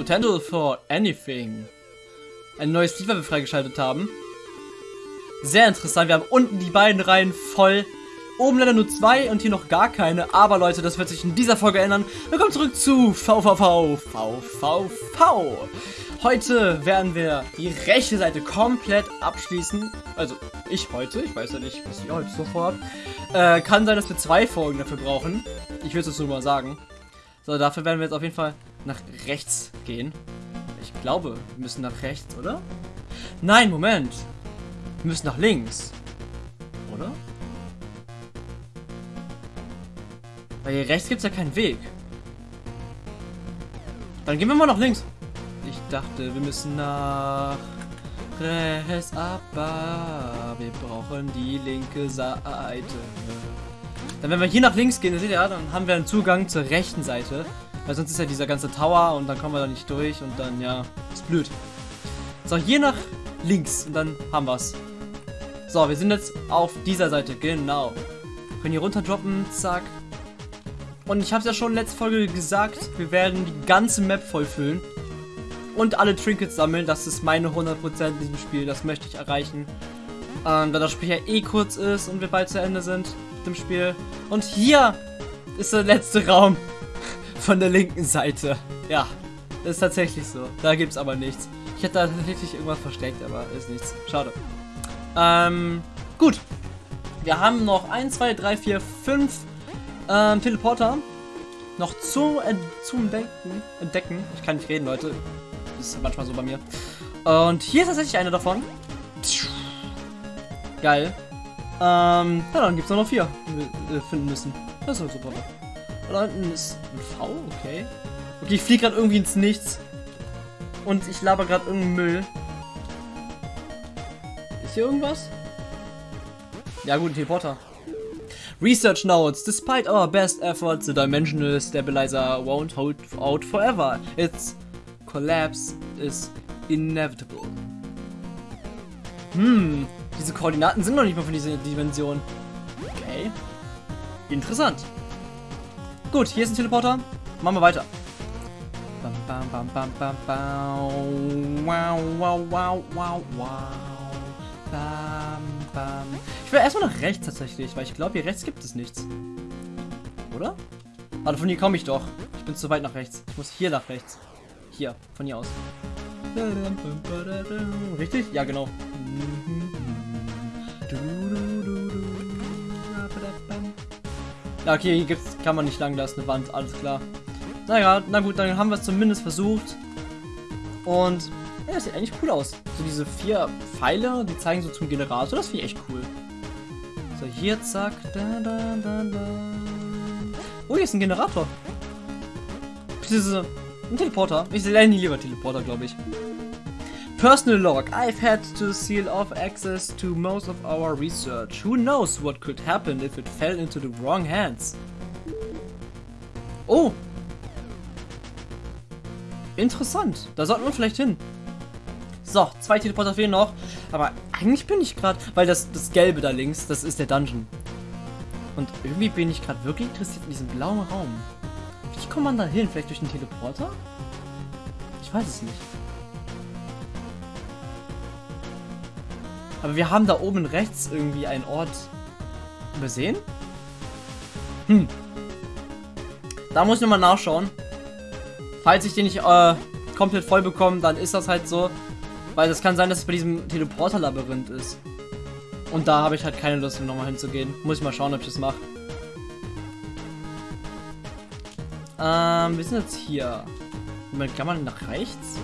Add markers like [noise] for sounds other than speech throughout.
Potential for anything. Ein neues wir freigeschaltet haben. Sehr interessant. Wir haben unten die beiden Reihen voll. Oben leider nur zwei und hier noch gar keine. Aber Leute, das wird sich in dieser Folge ändern. Willkommen zurück zu VVV. VVV. Heute werden wir die rechte Seite komplett abschließen. Also ich heute. Ich weiß ja nicht, was ihr heute so vorhabt. Äh, kann sein, dass wir zwei Folgen dafür brauchen. Ich will es nur mal sagen. So, dafür werden wir jetzt auf jeden Fall nach rechts gehen. Ich glaube, wir müssen nach rechts, oder? Nein, Moment. Wir müssen nach links. Oder? Weil hier rechts gibt es ja keinen Weg. Dann gehen wir mal nach links. Ich dachte, wir müssen nach rechts, aber wir brauchen die linke Seite. Dann wenn wir hier nach links gehen, seht ihr, dann haben wir einen Zugang zur rechten Seite. Weil sonst ist ja dieser ganze Tower und dann kommen wir da nicht durch und dann, ja, ist blöd. So, hier nach links und dann haben wir's. So, wir sind jetzt auf dieser Seite, genau. Können hier runter droppen, zack. Und ich habe es ja schon in letzter Folge gesagt, wir werden die ganze Map vollfüllen. Und alle Trinkets sammeln, das ist meine 100% in diesem Spiel, das möchte ich erreichen. Ähm, da das Spiel ja eh kurz ist und wir bald zu Ende sind mit dem Spiel. Und hier ist der letzte Raum von der linken Seite. Ja, ist tatsächlich so. Da gibt es aber nichts. Ich hätte da tatsächlich irgendwas versteckt, aber ist nichts. Schade. Ähm, gut. Wir haben noch 1, 2, 3, 4, 5 ähm, Teleporter noch zu, äh, zum Entdecken, entdecken. Ich kann nicht reden, Leute. Das ist manchmal so bei mir. Und hier ist tatsächlich eine davon. Geil. Ähm, ja, dann gibt es noch vier, die wir äh, finden müssen. Das ist doch super. Da unten ist ein V, okay. Okay, ich fliege gerade irgendwie ins Nichts. Und ich laber gerade irgendeinen Müll. Ist hier irgendwas? Ja gut, ein Teleporter. Research notes, despite our best efforts, the dimensional stabilizer won't hold out forever. Its collapse is inevitable. Hm, diese Koordinaten sind noch nicht mal von dieser Dimension. Okay. Interessant. Gut, hier ist ein Teleporter. Machen wir weiter. Bam, bam, bam, bam, bam, bam. Wow, wow, wow, wow, wow. Bam, bam. Ich will erstmal nach rechts tatsächlich, weil ich glaube, hier rechts gibt es nichts. Oder? Warte, von hier komme ich doch. Ich bin zu weit nach rechts. Ich muss hier nach rechts. Hier, von hier aus. Richtig? Ja, genau. Ja, okay, hier gibt's, kann man nicht lang, da ist eine Wand, alles klar. Naja, na gut, dann haben wir es zumindest versucht. Und ja, das sieht eigentlich cool aus. So diese vier Pfeile, die zeigen so zum Generator, das finde ich echt cool. So, hier, zack. Da, da, da, da. Oh, hier ist ein Generator. Diese, ein Teleporter. Ich lerne lieber Teleporter, glaube ich. Personal log. I've had to seal off access to most of our research. Who knows what could happen if it fell into the wrong hands? Oh. Interessant. Da sollten wir vielleicht hin. So, zwei Teleporter fehlen noch. Aber eigentlich bin ich gerade, weil das, das Gelbe da links, das ist der Dungeon. Und irgendwie bin ich gerade wirklich interessiert in diesem blauen Raum. Wie kommt man da hin? Vielleicht durch den Teleporter? Ich weiß es nicht. Aber wir haben da oben rechts irgendwie einen Ort übersehen. Hm. Da muss ich nochmal nachschauen. Falls ich den nicht äh, komplett voll bekomme, dann ist das halt so. Weil das kann sein, dass es bei diesem Teleporter-Labyrinth ist. Und da habe ich halt keine Lust, nochmal hinzugehen. Muss ich mal schauen, ob ich das mache. Ähm, wir sind jetzt hier. Moment, kann man nach rechts?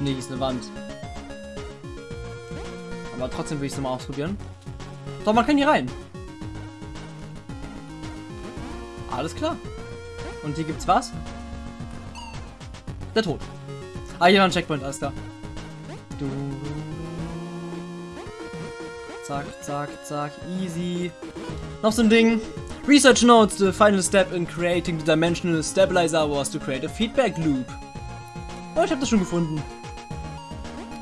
Nee, ist eine Wand. Aber trotzdem will ich es mal ausprobieren. Doch, man kann hier rein. Alles klar. Und hier gibt's was? Der Tod. Ah, hier war ein Checkpoint, alles klar. Du. Zack, zack, zack, easy. Noch so ein Ding. Research notes, the final step in creating the dimensional stabilizer was to create a feedback loop. Oh, ich habe das schon gefunden.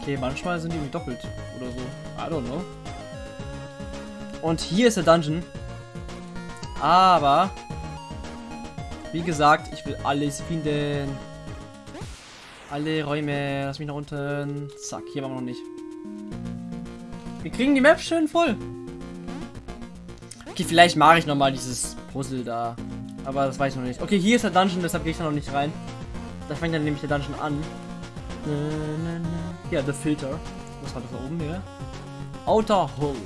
Okay, manchmal sind die irgendwie doppelt oder so. I don't know. Und hier ist der Dungeon. Aber, wie gesagt, ich will alles finden. Alle Räume. Lass mich nach unten. Zack, hier waren wir noch nicht. Wir kriegen die Map schön voll. Okay, vielleicht mache ich noch mal dieses Puzzle da. Aber das weiß ich noch nicht. Okay, hier ist der Dungeon, deshalb gehe ich da noch nicht rein. Da fängt dann nämlich der Dungeon an. Ja, The Filter. Was war das da oben hier? Outer Hole.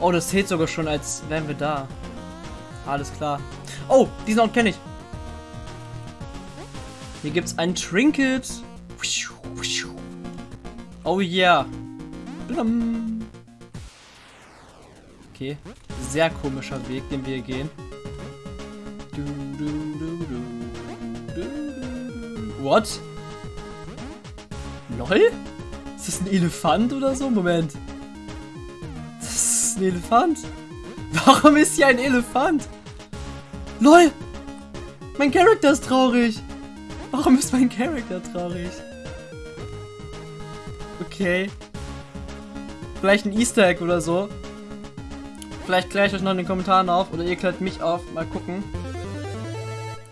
Oh, das zählt sogar schon, als wären wir da. Alles klar. Oh, diesen Ort kenne ich. Hier gibt es ein Trinket. Oh yeah. Okay. Sehr komischer Weg, den wir gehen. What? LOL? Ist das ein Elefant oder so? Moment. Das ist ein Elefant? Warum ist hier ein Elefant? LOL! Mein Charakter ist traurig. Warum ist mein Charakter traurig? Okay. Vielleicht ein Easter Egg oder so. Vielleicht kläre ich euch noch in den Kommentaren auf oder ihr klärt mich auf. Mal gucken.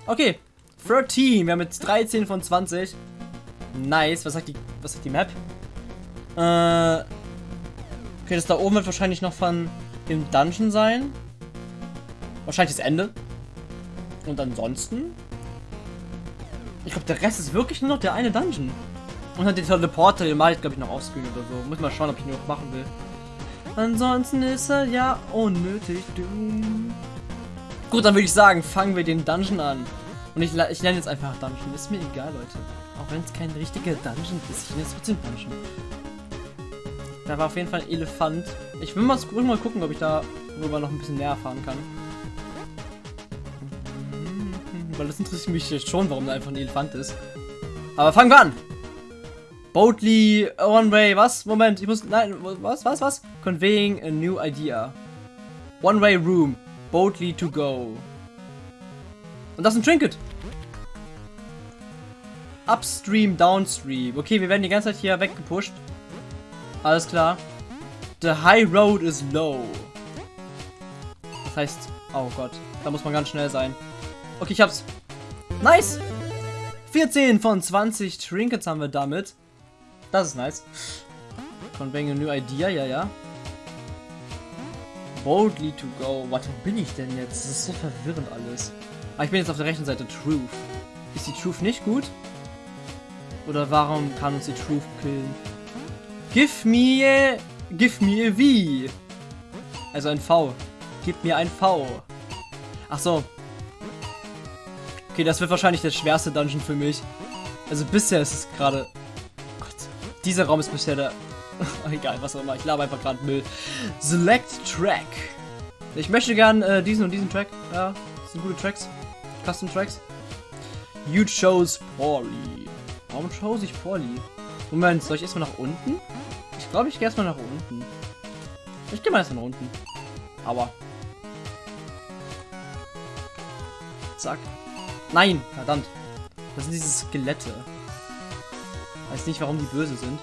Okay. 13. Wir haben jetzt 13 von 20. Nice. Was sagt die, was sagt die Map? Äh. Okay, das da oben wird wahrscheinlich noch von dem Dungeon sein. Wahrscheinlich das Ende. Und ansonsten ich glaube, der Rest ist wirklich nur noch der eine Dungeon. Und dann den Teleporter, den mache ich, glaube ich, noch offscreen oder so. Muss mal schauen, ob ich ihn noch machen will. Ansonsten ist er ja unnötig. Gut, dann würde ich sagen, fangen wir den Dungeon an. Und ich, ich nenne jetzt einfach Dungeon. Ist mir egal, Leute. Auch wenn es kein richtiger Dungeon ist. Ich nenne es trotzdem Dungeon. Da war auf jeden Fall ein Elefant. Ich will mal, mal gucken, ob ich da darüber noch ein bisschen näher erfahren kann. Weil das interessiert mich jetzt schon, warum da einfach ein Elefant ist. Aber fangen wir an! Boldly, one way, was? Moment, ich muss, nein, was, was, was? Conveying a new idea. One way room, boldly to go. Und das ist ein Trinket. Upstream, downstream. Okay, wir werden die ganze Zeit hier weggepusht. Alles klar. The high road is low. Das heißt, oh Gott, da muss man ganz schnell sein. Okay, ich hab's. Nice! 14 von 20 Trinkets haben wir damit. Das ist nice. Conveying a new idea, ja, ja. Boldly to go. Warte, wo bin ich denn jetzt? Das ist so verwirrend alles. Ah, ich bin jetzt auf der rechten Seite. Truth. Ist die Truth nicht gut? Oder warum kann uns die Truth killen? Give me... Give me a V. Also ein V. Gib mir ein V. Ach so. Okay, das wird wahrscheinlich der schwerste Dungeon für mich. Also bisher ist es gerade... Gott, dieser Raum ist bisher der... [laughs] Egal, was auch immer. Ich laber einfach gerade Müll. Select Track. Ich möchte gern äh, diesen und diesen Track. Ja, das sind gute Tracks. Custom Tracks. You chose poorly. Warum chose ich poorly? Moment, soll ich erstmal nach unten? Ich glaube, ich gehe erstmal nach unten. Ich gehe mal erstmal nach unten. Aber. Zack. Nein, verdammt. Das sind diese Skelette. Weiß nicht, warum die böse sind.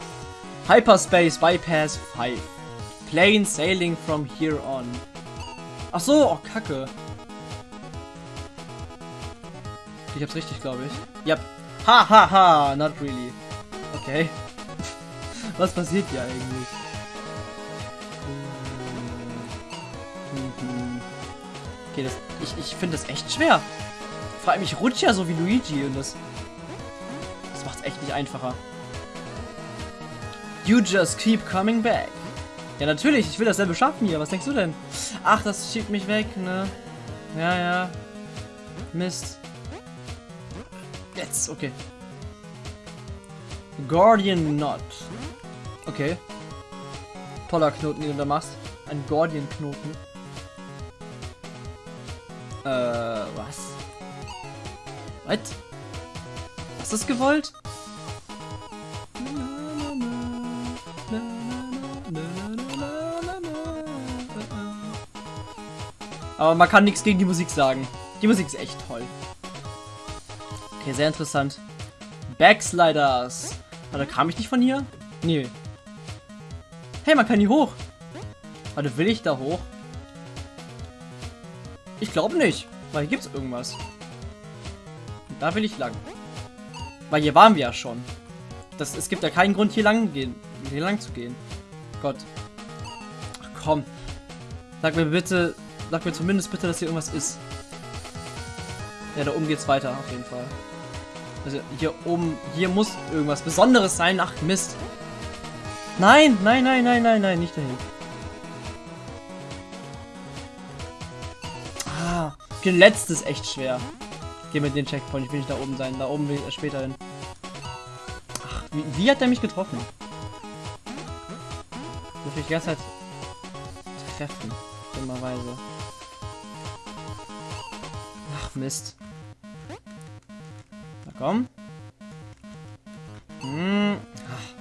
Hyperspace Bypass 5. Plane sailing from here on. Ach so, oh Kacke. Ich hab's richtig, glaube ich. Yep. Ha ha ha, not really. Okay. Was passiert hier eigentlich? Okay, das, ich, ich finde das echt schwer. Vor allem, ich rutsche ja so wie Luigi und das... Das macht es echt nicht einfacher. You just keep coming back. Ja, natürlich, ich will dasselbe schaffen hier. Was denkst du denn? Ach, das schiebt mich weg, ne? Ja, ja. Mist. Jetzt, okay. Guardian Knot. Okay. Toller Knoten, den du da machst. Ein Guardian-Knoten. Äh, was? Was? Hast du es gewollt? Aber man kann nichts gegen die Musik sagen. Die Musik ist echt toll. Okay, sehr interessant. Backsliders. Warte, kam ich nicht von hier? Nee. Hey, man kann hier hoch. Warte, will ich da hoch? Ich glaube nicht. Weil hier gibt es irgendwas. Da will ich lang. Weil hier waren wir ja schon. Das, es gibt ja keinen Grund, hier lang, gehen, hier lang zu gehen. Gott. Ach, komm. Sag mir bitte, sag mir zumindest bitte, dass hier irgendwas ist. Ja, da oben geht's weiter, auf jeden Fall. Also hier oben, hier muss irgendwas Besonderes sein. Ach, Mist. Nein, nein, nein, nein, nein, nein, nicht dahin. Ah, okay, letztes echt schwer. Geh mit den Checkpoint, ich will nicht da oben sein. Da oben will ich später hin. Ach, wie, wie hat der mich getroffen? Dürfte ich die ganze treffen. Dummerweise. Ach, Mist. Na komm. Hm. Ach.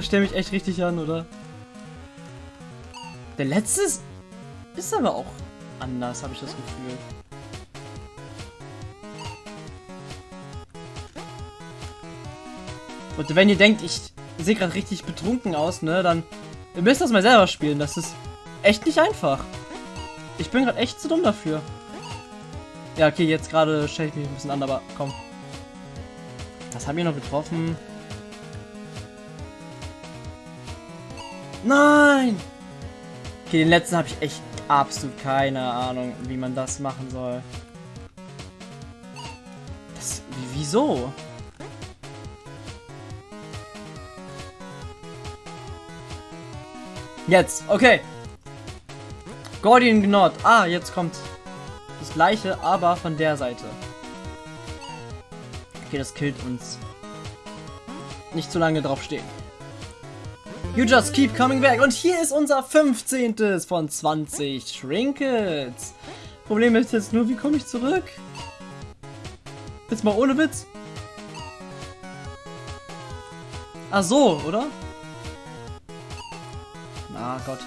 Stell mich echt richtig an, oder? Der letzte ist, ist aber auch anders, habe ich das Gefühl. Und wenn ihr denkt, ich sehe gerade richtig betrunken aus, ne, dann ihr müsst das mal selber spielen. Das ist echt nicht einfach. Ich bin gerade echt zu dumm dafür. Ja, okay, jetzt gerade stelle ich mich ein bisschen an, aber komm. Was haben wir noch getroffen? Nein! Okay, den letzten habe ich echt absolut keine Ahnung, wie man das machen soll. Das, wieso? Jetzt, okay. Gordian Gnot. Ah, jetzt kommt das gleiche, aber von der Seite. Okay, das killt uns. Nicht zu lange drauf stehen. You just keep coming back. Und hier ist unser 15. von 20 Trinkets. Problem ist jetzt nur, wie komme ich zurück? Jetzt mal ohne Witz. Ach so, oder? Ah Gott.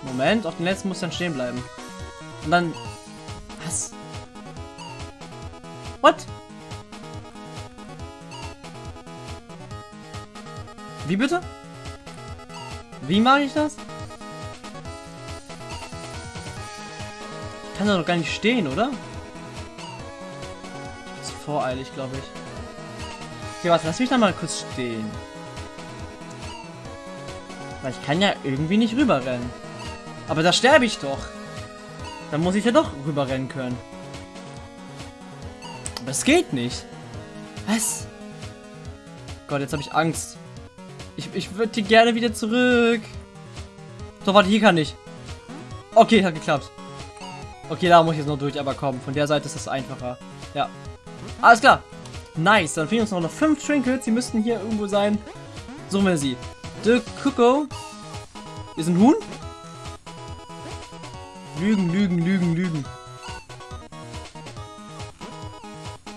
Moment, auf den letzten muss dann stehen bleiben. Und dann... Was? What? Wie bitte? Wie mache ich das? Ich kann da doch gar nicht stehen, oder? Das ist voreilig, glaube ich. Okay, warte, lass mich da mal kurz stehen. Weil ich kann ja irgendwie nicht rüberrennen. Aber da sterbe ich doch. Dann muss ich ja doch rüberrennen können. Aber es geht nicht. Was? Gott, jetzt habe ich Angst. Ich, würde gerne wieder zurück. So, warte, hier kann ich. Okay, hat geklappt. Okay, da muss ich jetzt noch durch, aber komm, von der Seite ist es einfacher. Ja. Alles klar. Nice, dann fehlen uns noch fünf Trinkets. Die müssten hier irgendwo sein. Suchen wir sie. The Cuckoo. Ist ein Huhn? Lügen, Lügen, Lügen, Lügen.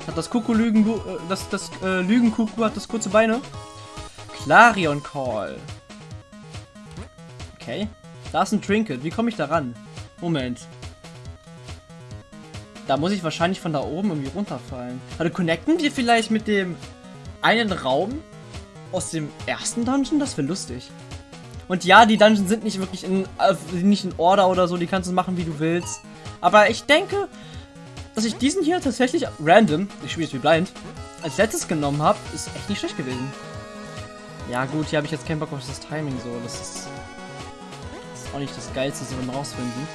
Hat das Kuckuck Lügen, äh, das, das äh, Lügenkuckuck hat das kurze Beine. Clarion Call. Okay. Da ist ein Trinket. Wie komme ich da ran? Moment. Da muss ich wahrscheinlich von da oben irgendwie runterfallen. Also connecten wir vielleicht mit dem einen Raum, aus dem ersten Dungeon? Das wäre lustig. Und ja, die Dungeons sind nicht wirklich in, äh, nicht in Order oder so, die kannst du machen, wie du willst. Aber ich denke, dass ich diesen hier tatsächlich random, ich spiele es wie blind, als letztes genommen habe, ist echt nicht schlecht gewesen. Ja gut, hier habe ich jetzt keinen Bock auf das Timing so, das ist, das ist auch nicht das Geilste, so beim rausfinden.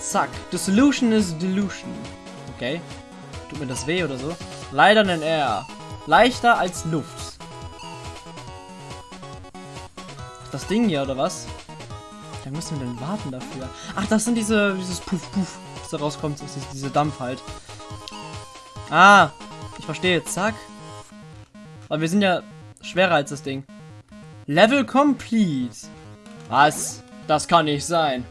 Zack, the solution is delusion. Okay, tut mir das weh oder so? Leider ein R. Leichter als Luft. Das Ding hier, oder was? Da müssen wir denn warten dafür. Ach, das sind diese, dieses Puff Puff, was da rauskommt. Das ist diese Dampf halt. Ah, ich verstehe. Zack. Aber wir sind ja schwerer als das Ding. Level complete. Was? Das kann nicht sein.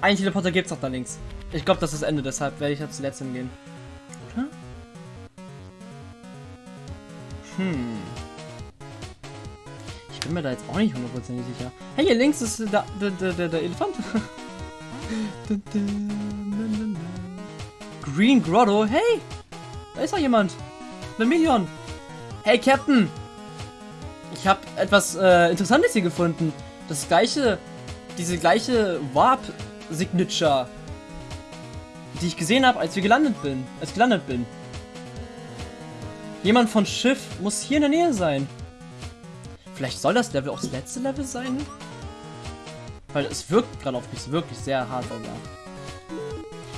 Ein Teleporter gibt's noch da links. Ich glaube, das ist das Ende, deshalb werde ich da zuletzt hingehen. Oder? Hm bin mir da jetzt auch nicht hundertprozentig sicher. Hey, hier links ist der, der, der, der Elefant. [laughs] Green Grotto. Hey, da ist doch jemand. Million. Hey, Captain. Ich habe etwas äh, Interessantes hier gefunden. Das gleiche diese gleiche Warp-Signature, die ich gesehen habe, als wir gelandet bin, als gelandet bin. Jemand von Schiff muss hier in der Nähe sein. Vielleicht soll das Level auch das letzte Level sein? Weil es wirkt gerade auf mich wirklich sehr hart sogar.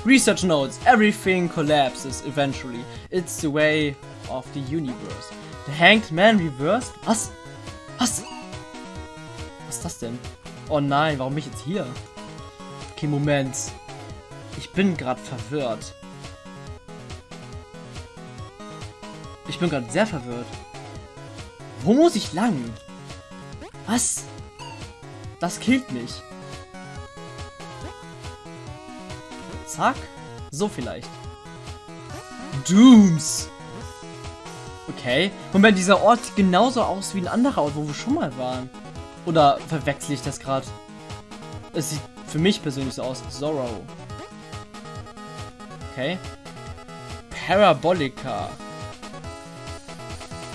Research notes, everything collapses eventually. It's the way of the universe. The Hanged Man reversed? Was? Was? Was ist das denn? Oh nein, warum bin ich jetzt hier? Okay, Moment. Ich bin gerade verwirrt. Ich bin gerade sehr verwirrt. Wo muss ich lang? Was? Das killt mich. Zack. So vielleicht. Dooms. Okay. Moment, dieser Ort sieht genauso aus wie ein anderer Ort, wo wir schon mal waren. Oder verwechsel ich das gerade? Es sieht für mich persönlich so aus. Zorro. Okay. Parabolica.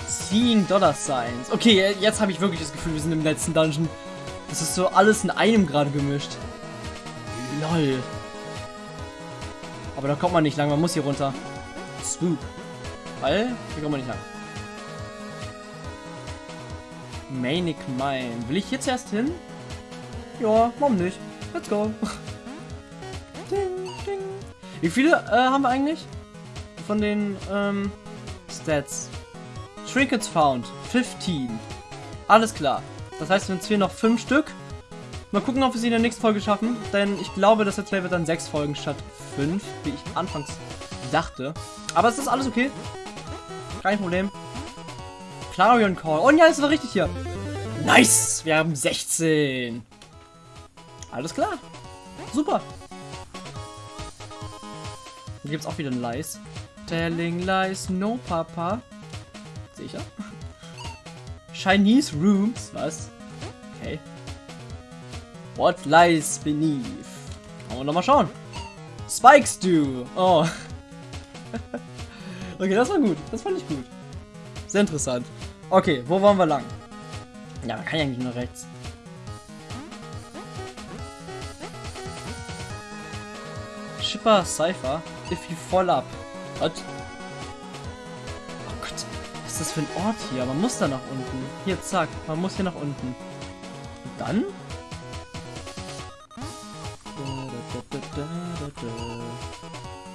Seeing Dollar Signs. Okay, jetzt habe ich wirklich das Gefühl, wir sind im letzten Dungeon. Das ist so alles in einem gerade gemischt. Lol. Aber da kommt man nicht lang, man muss hier runter. Swoop. Weil, hier kommt man nicht lang. Manic Mine. Will ich jetzt erst hin? Ja, warum nicht? Let's go. [laughs] ding, ding. Wie viele äh, haben wir eigentlich? Von den ähm, Stats. Trinkets found. 15. Alles klar. Das heißt, uns fehlen noch 5 Stück. Mal gucken, ob wir sie in der nächsten Folge schaffen. Denn ich glaube, das Let's Play wird dann 6 Folgen statt 5, wie ich anfangs dachte. Aber es ist alles okay. Kein Problem. Clarion Call. Oh ja, das war richtig hier. Nice! Wir haben 16. Alles klar. Super. Hier gibt es auch wieder ein Lies. Telling lies, no papa. Sicher? Chinese Rooms. Was? Okay. What lies beneath? Wollen wir nochmal schauen. Spikes do. Oh. [laughs] okay, das war gut. Das fand ich gut. Sehr interessant. Okay, wo wollen wir lang? Ja, kann ja eigentlich nur rechts. Shipper Cypher, if you fall up. What? Oh Gott, was ist das für ein Ort hier? Man muss da nach unten. Hier, zack, man muss hier nach unten. Und dann?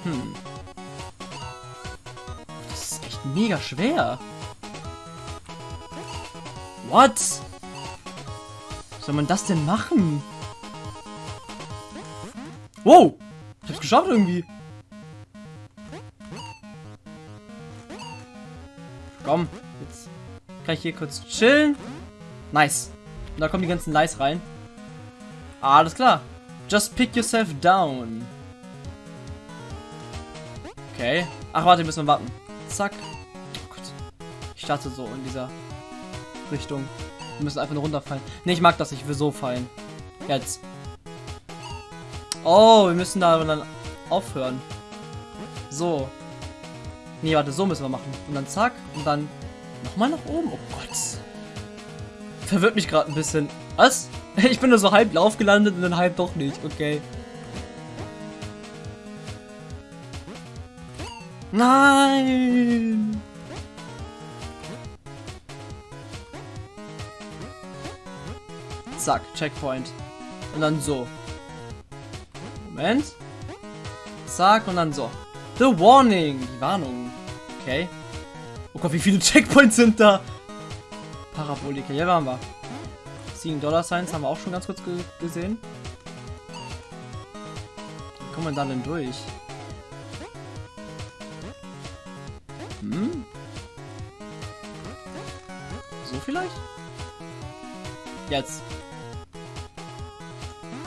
Hm. Mega schwer. What? soll man das denn machen? Wow! Ich hab's geschafft irgendwie. Komm, jetzt kann ich hier kurz chillen. Nice. Und da kommen die ganzen Lies rein. Alles klar. Just pick yourself down. Okay. Ach, warte, müssen wir warten. Zack. Ich starte so in dieser Richtung. Wir müssen einfach nur runterfallen. Ne, ich mag das. Ich will so fallen. Jetzt. Oh, wir müssen da dann aufhören. So. Nee, warte, so müssen wir machen. Und dann zack. Und dann nochmal nach oben. Oh Gott. Verwirrt mich gerade ein bisschen. Was? [laughs] Ich bin nur so halb Lauf gelandet und dann halb doch nicht. Okay. Nein! Zack, Checkpoint. Und dann so. Moment. Zack, und dann so. The Warning. Die Warnung. Okay. Oh Gott, wie viele Checkpoints sind da? Parabolika. Hier waren wir. Seeing Dollar Signs haben wir auch schon ganz kurz ge gesehen. Wie kommen wir da denn durch? Hm? So vielleicht? Jetzt.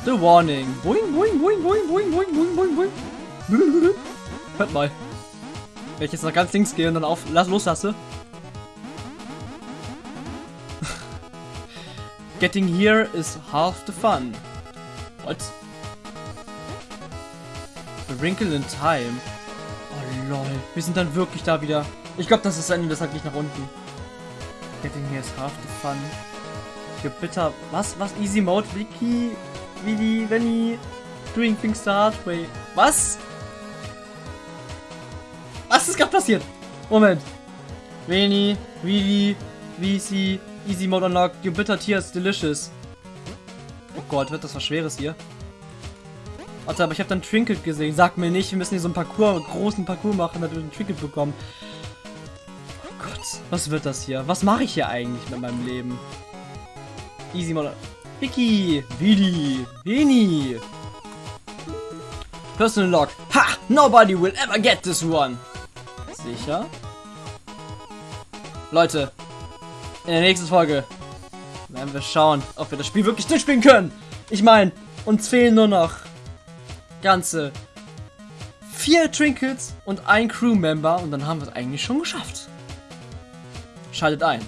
The Warning. Boing, boing, boing, boing, boing, boing, boing, boing, boing. [laughs] Hört mal. Wenn ich jetzt nach ganz links gehe und dann auf lass, loslasse. [laughs] Getting here is half the fun. What? A wrinkle in time. Oh lol. Wir sind dann wirklich da wieder. Ich glaube, das ist das Ende, das hat nicht nach unten. Getting here is half the fun. Bitter. Was? Was? Easy Mode? Wiki? Willy, Venny, doing things the hard way. Was? Was ist gerade passiert? Moment. Veni, Willy, VC, Easy Mode Unlocked, your bitter tears delicious. Oh Gott, wird das was Schweres hier? Warte, aber ich habe dann Trinket gesehen. Sag mir nicht, wir müssen hier so einen Parcours, einen großen Parcours machen, damit wir einen Trinket bekommen. Oh Gott, was wird das hier? Was mache ich hier eigentlich mit meinem Leben? Easy Mode. Vicky, Vidi, Vini. Personal Log. Ha! Nobody will ever get this one. Sicher? Leute, in der nächsten Folge werden wir schauen, ob wir das Spiel wirklich durchspielen können. Ich meine, uns fehlen nur noch ganze vier Trinkets und ein Crewmember und dann haben wir es eigentlich schon geschafft. Schaltet ein.